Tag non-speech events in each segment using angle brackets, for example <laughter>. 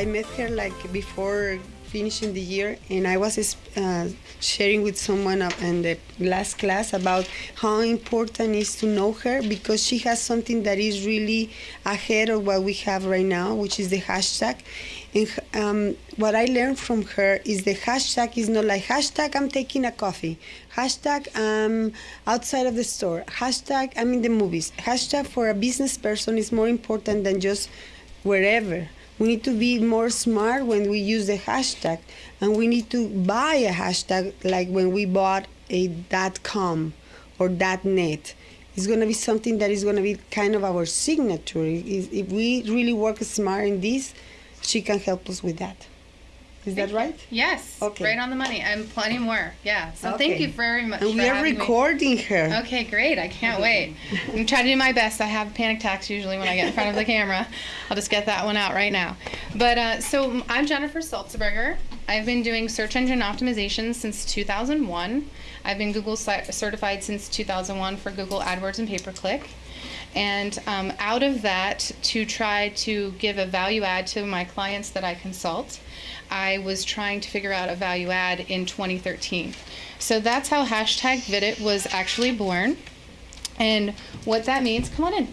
I met her like before finishing the year, and I was uh, sharing with someone in the last class about how important it is to know her because she has something that is really ahead of what we have right now, which is the hashtag. And um, what I learned from her is the hashtag is not like hashtag I'm taking a coffee, hashtag I'm outside of the store, hashtag I'm in the movies. Hashtag for a business person is more important than just wherever. We need to be more smart when we use the hashtag, and we need to buy a hashtag like when we bought a .com or .net. It's going to be something that is going to be kind of our signature. If we really work smart in this, she can help us with that. Is that right? Yes. Okay. Right on the money, and plenty more. Yeah. So Okay. thank you very much. And we are having me. recording her. Okay, great. I can't wait. I'm trying to do my best. I have panic attacks usually when I get in front of the camera. I'll just get that one out right now. But uh, so I'm Jennifer Salzberger. I've been doing search engine optimization since 2001. I've been Google certified since 2001 for Google AdWords and pay per click. And um, out of that, to try to give a value add to my clients that I consult, I was trying to figure out a value add in 2013. So that's how hashtag Vidit was actually born. And what that means, come on in.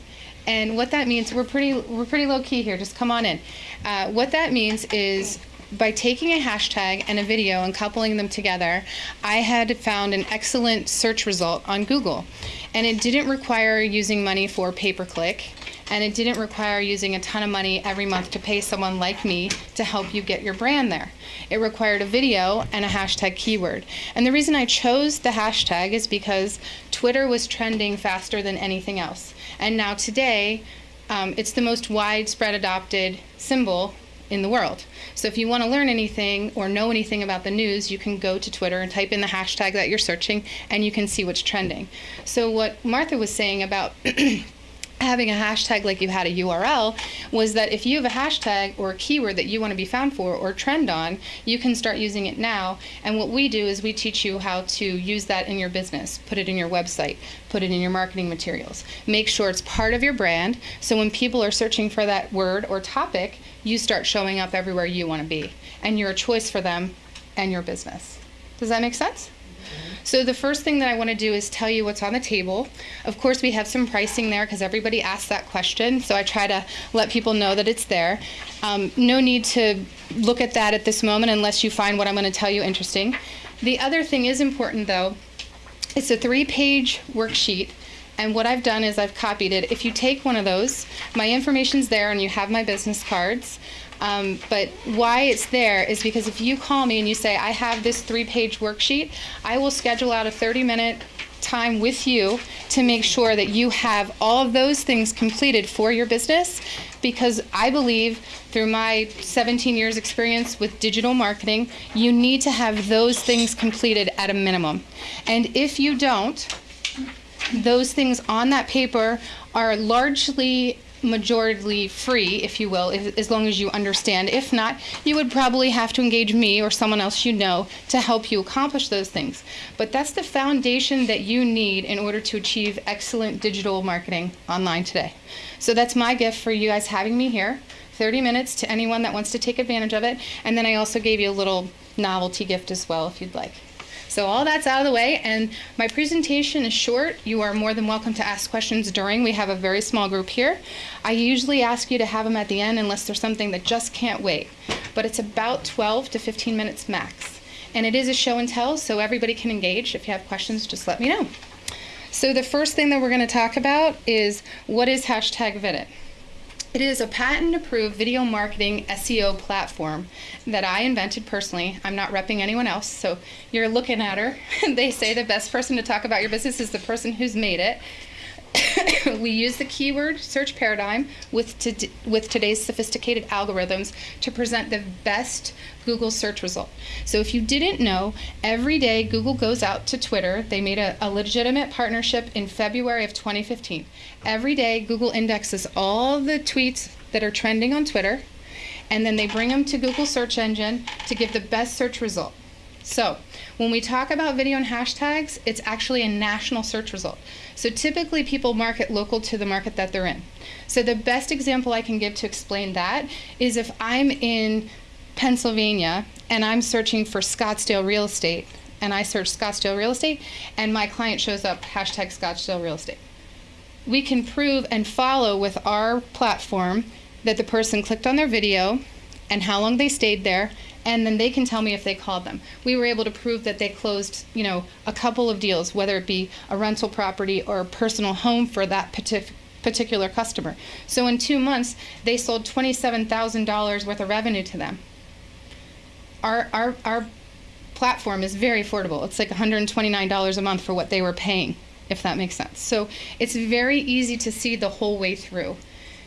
And what that means, we're pretty we're pretty low key here. Just come on in. Uh, what that means is by taking a hashtag and a video and coupling them together, I had found an excellent search result on Google, and it didn't require using money for pay per click. And it didn't require using a ton of money every month to pay someone like me to help you get your brand there. It required a video and a hashtag keyword. And the reason I chose the hashtag is because Twitter was trending faster than anything else. And now today, um, it's the most widespread adopted symbol in the world. So if you want to learn anything or know anything about the news, you can go to Twitter and type in the hashtag that you're searching and you can see what's trending. So what Martha was saying about <clears throat> having a hashtag like you had a URL was that if you have a hashtag or a keyword that you want to be found for or trend on, you can start using it now. And what we do is we teach you how to use that in your business, put it in your website, put it in your marketing materials. Make sure it's part of your brand so when people are searching for that word or topic, you start showing up everywhere you want to be and you're a choice for them and your business. Does that make sense? So the first thing that I want to do is tell you what's on the table. Of course, we have some pricing there because everybody asks that question. So I try to let people know that it's there. Um, no need to look at that at this moment unless you find what I'm going to tell you interesting. The other thing is important though. It's a three-page worksheet. And what I've done is I've copied it. If you take one of those, my information's there and you have my business cards. Um, but why it's there is because if you call me and you say, I have this three page worksheet, I will schedule out a 30 minute time with you to make sure that you have all of those things completed for your business because I believe through my 17 years experience with digital marketing, you need to have those things completed at a minimum. And if you don't, those things on that paper are largely majority free, if you will, if, as long as you understand. If not, you would probably have to engage me or someone else you know to help you accomplish those things. But that's the foundation that you need in order to achieve excellent digital marketing online today. So that's my gift for you guys having me here. 30 minutes to anyone that wants to take advantage of it. And then I also gave you a little novelty gift as well if you'd like. So all that's out of the way, and my presentation is short. You are more than welcome to ask questions during. We have a very small group here. I usually ask you to have them at the end unless there's something that just can't wait. But it's about 12 to 15 minutes max. And it is a show and tell, so everybody can engage. If you have questions, just let me know. So the first thing that we're going to talk about is what is hashtag Vidit? It is a patent approved video marketing SEO platform that I invented personally. I'm not repping anyone else. So you're looking at her. <laughs> they say the best person to talk about your business is the person who's made it. <laughs> we use the keyword search paradigm with, to, with today's sophisticated algorithms to present the best Google search result. So if you didn't know, every day Google goes out to Twitter. They made a, a legitimate partnership in February of 2015. Every day Google indexes all the tweets that are trending on Twitter, and then they bring them to Google search engine to give the best search result. So, when we talk about video and hashtags, it's actually a national search result. So, typically people market local to the market that they're in. So, the best example I can give to explain that is if I'm in Pennsylvania and I'm searching for Scottsdale real estate, and I search Scottsdale real estate, and my client shows up hashtag Scottsdale real estate. We can prove and follow with our platform that the person clicked on their video and how long they stayed there and then they can tell me if they called them. We were able to prove that they closed, you know, a couple of deals, whether it be a rental property or a personal home for that partic- particular customer. So in two months, they sold $27,000 worth of revenue to them. Our, our, our platform is very affordable. It's like $129 a month for what they were paying, if that makes sense. So it's very easy to see the whole way through.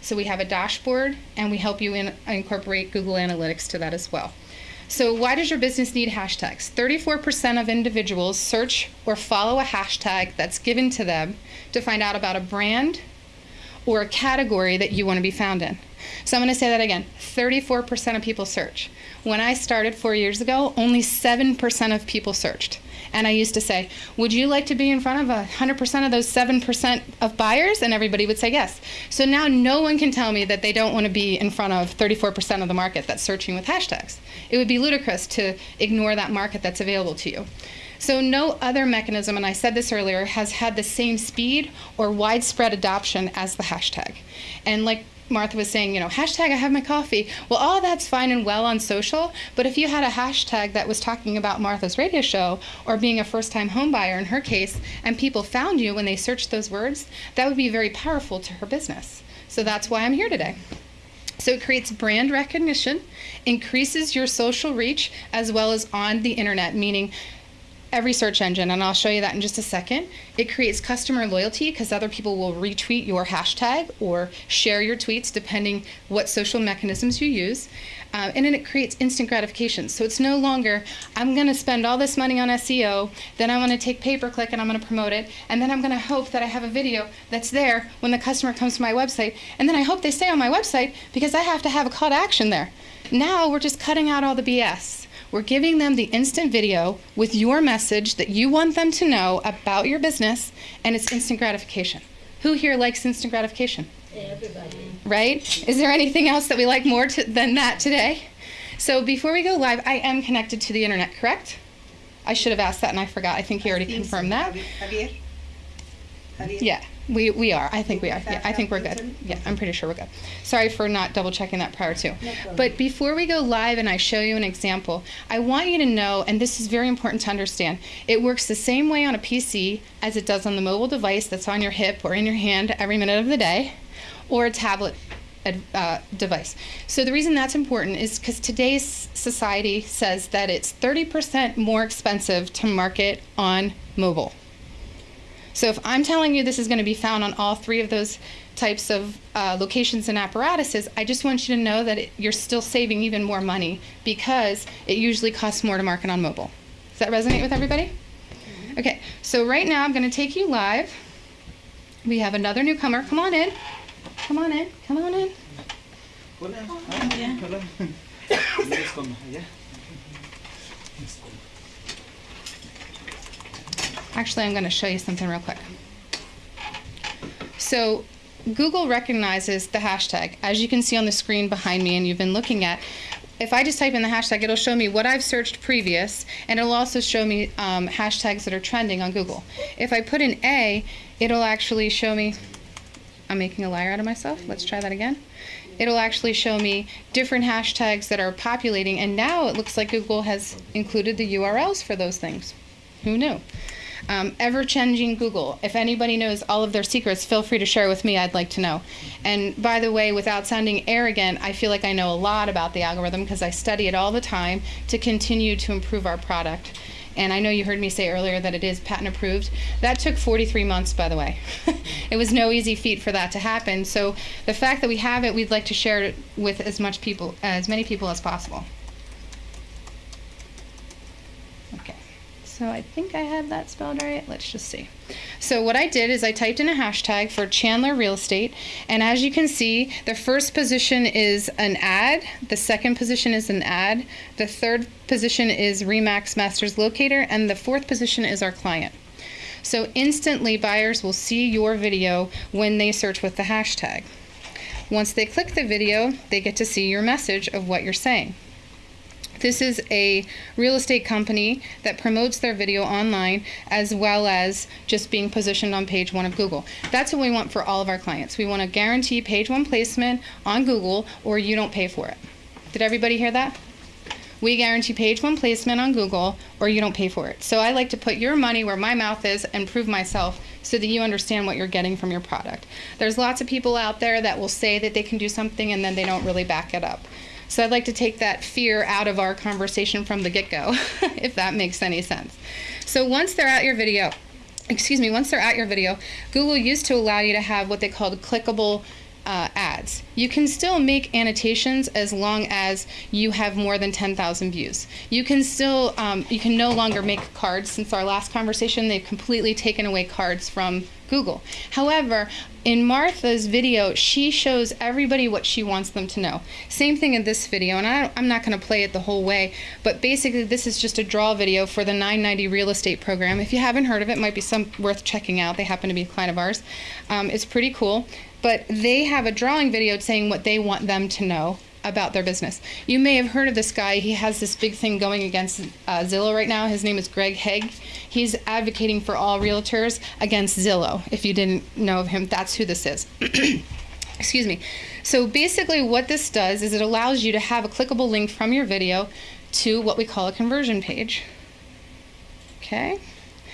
So we have a dashboard and we help you in, incorporate Google Analytics to that as well. So, why does your business need hashtags? 34% of individuals search or follow a hashtag that's given to them to find out about a brand or a category that you want to be found in. So, I'm going to say that again 34% of people search. When I started four years ago, only 7% of people searched. And I used to say, Would you like to be in front of 100% of those 7% of buyers? And everybody would say yes. So now no one can tell me that they don't want to be in front of 34% of the market that's searching with hashtags. It would be ludicrous to ignore that market that's available to you. So, no other mechanism, and I said this earlier, has had the same speed or widespread adoption as the hashtag. And like Martha was saying, you know, hashtag I have my coffee. Well, all that's fine and well on social, but if you had a hashtag that was talking about Martha's radio show or being a first time homebuyer in her case, and people found you when they searched those words, that would be very powerful to her business. So that's why I'm here today. So it creates brand recognition, increases your social reach as well as on the internet, meaning every search engine, and I'll show you that in just a second. It creates customer loyalty because other people will retweet your hashtag or share your tweets depending what social mechanisms you use. Uh, and then it creates instant gratification. So it's no longer, I'm going to spend all this money on SEO, then I'm going to take pay per click and I'm going to promote it, and then I'm going to hope that I have a video that's there when the customer comes to my website, and then I hope they stay on my website because I have to have a call to action there. Now we're just cutting out all the BS. We're giving them the instant video with your message that you want them to know about your business, and it's instant gratification. Who here likes instant gratification? Everybody. Right? Is there anything else that we like more to, than that today? So before we go live, I am connected to the internet, correct? I should have asked that and I forgot. I think he already confirmed that. Yeah, we, we are. I think we are. Yeah, I think we're good. Yeah, I'm pretty sure we're good. Sorry for not double checking that prior to. But before we go live and I show you an example, I want you to know, and this is very important to understand, it works the same way on a PC as it does on the mobile device that's on your hip or in your hand every minute of the day, or a tablet uh, device. So the reason that's important is because today's society says that it's 30% more expensive to market on mobile. So if I'm telling you this is going to be found on all three of those types of uh, locations and apparatuses, I just want you to know that it, you're still saving even more money because it usually costs more to market on mobile. Does that resonate with everybody? Okay, so right now I'm going to take you live. We have another newcomer. Come on in. Come on in. Come on in. Hola. Ah, hola. <laughs> Actually, I'm going to show you something real quick. So, Google recognizes the hashtag. As you can see on the screen behind me, and you've been looking at, if I just type in the hashtag, it'll show me what I've searched previous, and it'll also show me um, hashtags that are trending on Google. If I put in A, it'll actually show me. I'm making a liar out of myself. Let's try that again. It'll actually show me different hashtags that are populating, and now it looks like Google has included the URLs for those things. Who knew? Um, ever changing Google. If anybody knows all of their secrets, feel free to share with me. I'd like to know. And by the way, without sounding arrogant, I feel like I know a lot about the algorithm because I study it all the time to continue to improve our product. And I know you heard me say earlier that it is patent approved. That took 43 months, by the way. <laughs> it was no easy feat for that to happen. So the fact that we have it, we'd like to share it with as much people, as many people as possible. Okay. So I think I have that spelled right. Let's just see. So what I did is I typed in a hashtag for Chandler Real Estate, and as you can see, the first position is an ad, the second position is an ad, the third position is Remax Masters Locator, and the fourth position is our client. So instantly buyers will see your video when they search with the hashtag. Once they click the video, they get to see your message of what you're saying. This is a real estate company that promotes their video online as well as just being positioned on page one of Google. That's what we want for all of our clients. We want to guarantee page one placement on Google or you don't pay for it. Did everybody hear that? We guarantee page one placement on Google or you don't pay for it. So I like to put your money where my mouth is and prove myself so that you understand what you're getting from your product. There's lots of people out there that will say that they can do something and then they don't really back it up. So I'd like to take that fear out of our conversation from the get go, <laughs> if that makes any sense. So once they're at your video, excuse me, once they're at your video, Google used to allow you to have what they called clickable uh, ads. You can still make annotations as long as you have more than 10,000 views. You can still, um, you can no longer make cards. Since our last conversation, they've completely taken away cards from Google. However, in Martha's video, she shows everybody what she wants them to know. Same thing in this video, and I, am not going to play it the whole way, but basically this is just a draw video for the 990 real estate program. If you haven't heard of it, it might be some worth checking out. They happen to be a client of ours. Um, it's pretty cool, but they have a drawing video saying what they want them to know about their business. You may have heard of this guy. He has this big thing going against uh, Zillow right now. His name is Greg Hague. He's advocating for all realtors against Zillow. If you didn't know of him, that's who this is. <clears throat> Excuse me. So basically, what this does is it allows you to have a clickable link from your video to what we call a conversion page. Okay.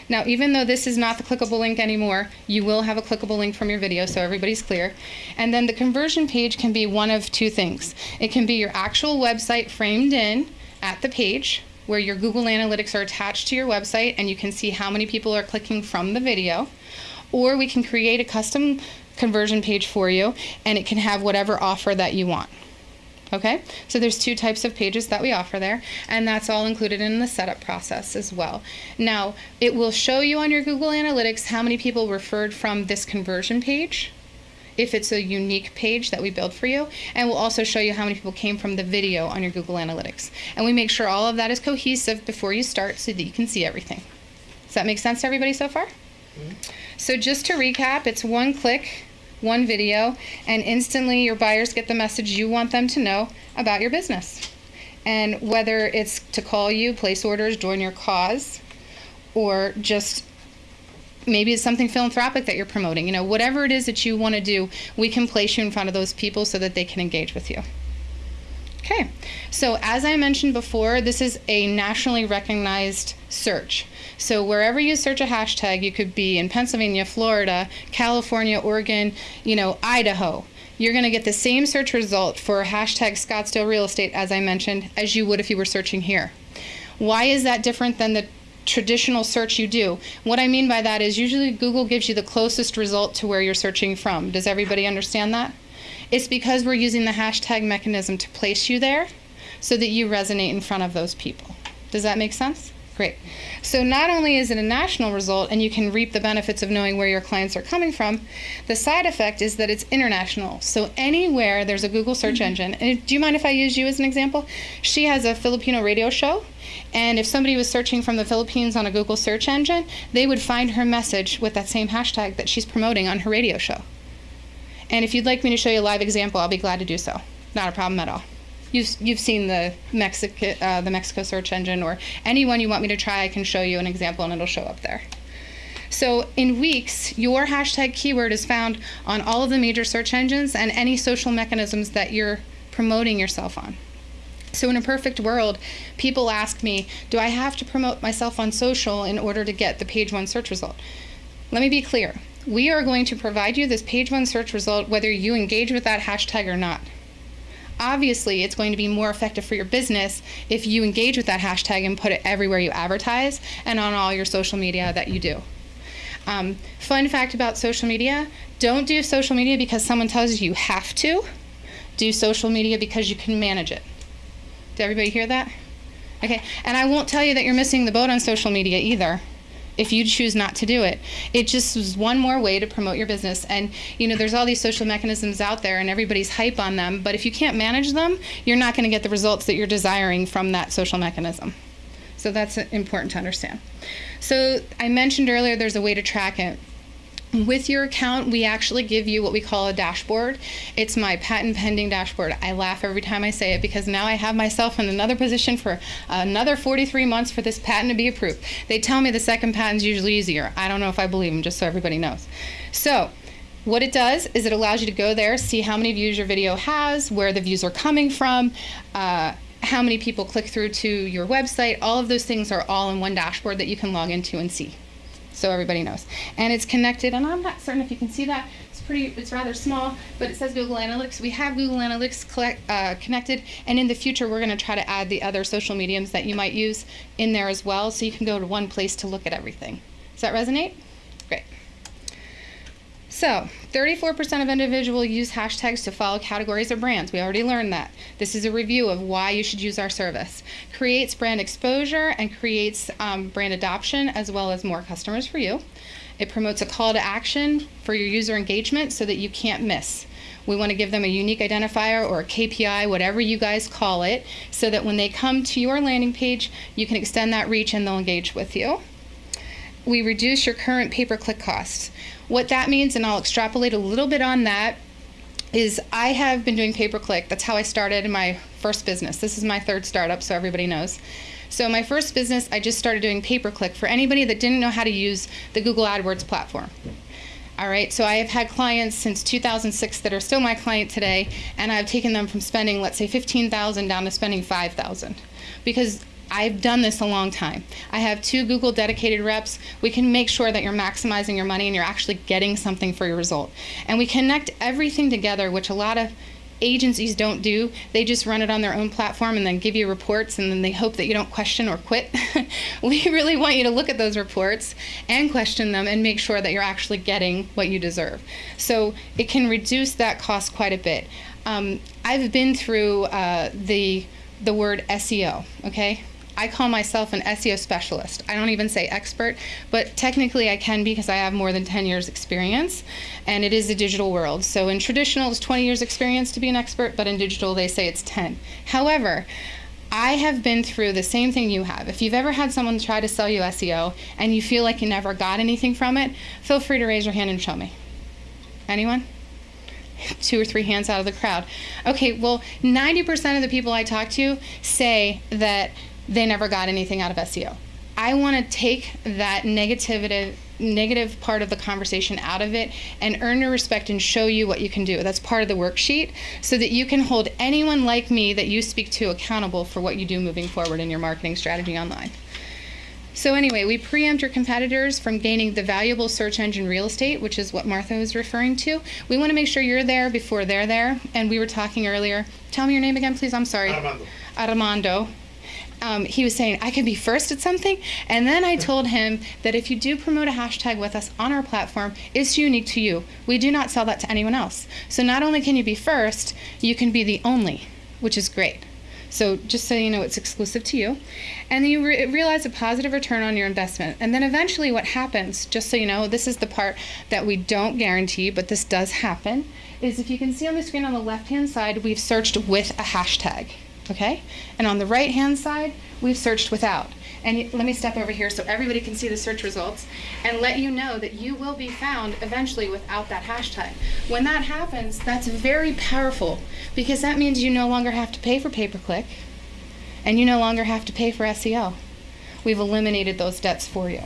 Now, even though this is not the clickable link anymore, you will have a clickable link from your video so everybody's clear. And then the conversion page can be one of two things. It can be your actual website framed in at the page where your Google Analytics are attached to your website and you can see how many people are clicking from the video. Or we can create a custom conversion page for you and it can have whatever offer that you want. Okay, so there's two types of pages that we offer there, and that's all included in the setup process as well. Now, it will show you on your Google Analytics how many people referred from this conversion page, if it's a unique page that we build for you, and we'll also show you how many people came from the video on your Google Analytics. And we make sure all of that is cohesive before you start so that you can see everything. Does that make sense to everybody so far? Mm-hmm. So just to recap, it's one click one video, and instantly your buyers get the message you want them to know about your business. And whether it's to call you, place orders, join your cause, or just maybe it's something philanthropic that you're promoting, you know, whatever it is that you want to do, we can place you in front of those people so that they can engage with you. Okay, so as I mentioned before, this is a nationally recognized search. So wherever you search a hashtag, you could be in Pennsylvania, Florida, California, Oregon, you know, Idaho. You're going to get the same search result for hashtag Scottsdale real estate, as I mentioned, as you would if you were searching here. Why is that different than the traditional search you do? What I mean by that is usually Google gives you the closest result to where you're searching from. Does everybody understand that? It's because we're using the hashtag mechanism to place you there so that you resonate in front of those people. Does that make sense? Great. So not only is it a national result and you can reap the benefits of knowing where your clients are coming from, the side effect is that it's international. So anywhere there's a Google search mm-hmm. engine, and do you mind if I use you as an example? She has a Filipino radio show, and if somebody was searching from the Philippines on a Google search engine, they would find her message with that same hashtag that she's promoting on her radio show. And if you'd like me to show you a live example, I'll be glad to do so. Not a problem at all. You've, you've seen the Mexico, uh, the Mexico search engine or anyone you want me to try, I can show you an example and it'll show up there. So in weeks, your hashtag keyword is found on all of the major search engines and any social mechanisms that you're promoting yourself on. So in a perfect world, people ask me, do I have to promote myself on social in order to get the page one search result? Let me be clear we are going to provide you this page one search result whether you engage with that hashtag or not. Obviously, it's going to be more effective for your business if you engage with that hashtag and put it everywhere you advertise and on all your social media that you do. Um, fun fact about social media don't do social media because someone tells you you have to. Do social media because you can manage it. Did everybody hear that? Okay, and I won't tell you that you're missing the boat on social media either if you choose not to do it. It just was one more way to promote your business. And you know, there's all these social mechanisms out there and everybody's hype on them, but if you can't manage them, you're not going to get the results that you're desiring from that social mechanism. So that's important to understand. So I mentioned earlier there's a way to track it. With your account, we actually give you what we call a dashboard. It's my patent pending dashboard. I laugh every time I say it because now I have myself in another position for another 43 months for this patent to be approved. They tell me the second patent's usually easier. I don't know if I believe them, just so everybody knows. So, what it does is it allows you to go there, see how many views your video has, where the views are coming from, uh, how many people click through to your website. All of those things are all in one dashboard that you can log into and see so everybody knows. And it's connected, and I'm not certain if you can see that. It's pretty, it's rather small, but it says Google Analytics. We have Google Analytics collect, uh, connected, and in the future, we're going to try to add the other social mediums that you might use in there as well, so you can go to one place to look at everything. Does that resonate? Great. So, 34% of individuals use hashtags to follow categories or brands. We already learned that. This is a review of why you should use our service. Creates brand exposure and creates um, brand adoption as well as more customers for you. It promotes a call to action for your user engagement so that you can't miss. We want to give them a unique identifier or a KPI, whatever you guys call it, so that when they come to your landing page, you can extend that reach and they'll engage with you. We reduce your current pay per click costs. What that means, and I'll extrapolate a little bit on that, is I have been doing pay per click. That's how I started in my first business. This is my third startup, so everybody knows. So, my first business, I just started doing pay per click for anybody that didn't know how to use the Google AdWords platform. All right, so I have had clients since 2006 that are still my client today, and I've taken them from spending, let's say, 15,000 down to spending 5,000, because I've done this a long time. I have two Google dedicated reps. We can make sure that you're maximizing your money and you're actually getting something for your result. And we connect everything together, which a lot of agencies don't do. They just run it on their own platform and then give you reports and then they hope that you don't question or quit. <laughs> we really want you to look at those reports and question them and make sure that you're actually getting what you deserve. So it can reduce that cost quite a bit. Um, I've been through uh, the the word SEO, okay? I call myself an SEO specialist. I don't even say expert, but technically I can because I have more than 10 years experience and it is a digital world. So in traditional it's 20 years experience to be an expert, but in digital they say it's 10. However, I have been through the same thing you have. If you've ever had someone try to sell you SEO and you feel like you never got anything from it, feel free to raise your hand and show me. Anyone? two or three hands out of the crowd. Okay, well, 90% of the people I talk to say that they never got anything out of SEO. I want to take that negativity negative part of the conversation out of it and earn your respect and show you what you can do. That's part of the worksheet so that you can hold anyone like me that you speak to accountable for what you do moving forward in your marketing strategy online. So anyway, we preempt your competitors from gaining the valuable search engine real estate, which is what Martha was referring to. We want to make sure you're there before they're there. And we were talking earlier. Tell me your name again, please. I'm sorry. Armando. Armando um, he was saying I could be first at something, and then I told him that if you do promote a hashtag with us on our platform, it's unique to you. We do not sell that to anyone else. So not only can you be first, you can be the only, which is great. So just so you know, it's exclusive to you, and you re- realize a positive return on your investment. And then eventually, what happens? Just so you know, this is the part that we don't guarantee, but this does happen. Is if you can see on the screen on the left-hand side, we've searched with a hashtag okay? And on the right-hand side, we've searched without. And let me step over here so everybody can see the search results and let you know that you will be found eventually without that hashtag. When that happens, that's very powerful because that means you no longer have to pay for pay-per-click and you no longer have to pay for SEO. We've eliminated those debts for you.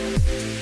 You.